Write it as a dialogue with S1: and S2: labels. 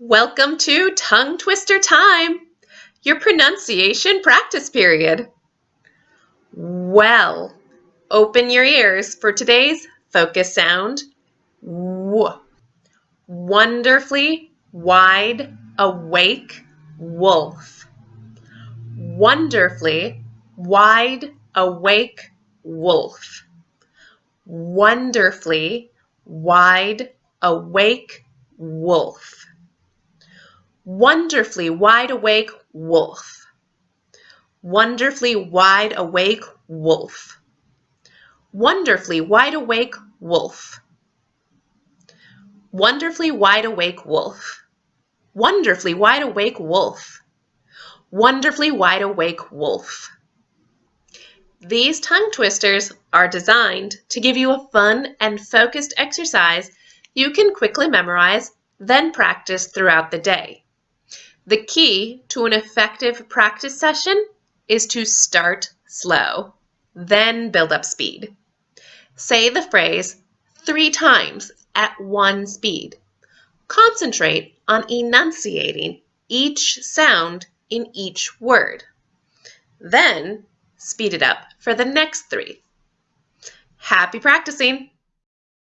S1: Welcome to Tongue Twister Time, your pronunciation practice period. Well, open your ears for today's focus sound. W. Wonderfully wide awake wolf. Wonderfully wide awake wolf. Wonderfully wide awake wolf wonderfully wide awake wolf. Wonderfully wide awake wolf. Wonderfully wide awake wolf. Wonderfully wide awake wolf. Wonderfully wide awake wolf. Wonderfully wide awake wolf. These tongue twisters are designed to give you a fun and focused exercise you can quickly memorize, then practice throughout the day. The key to an effective practice session is to start slow, then build up speed. Say the phrase three times at one speed. Concentrate on enunciating each sound in each word. Then speed it up for the next three. Happy practicing!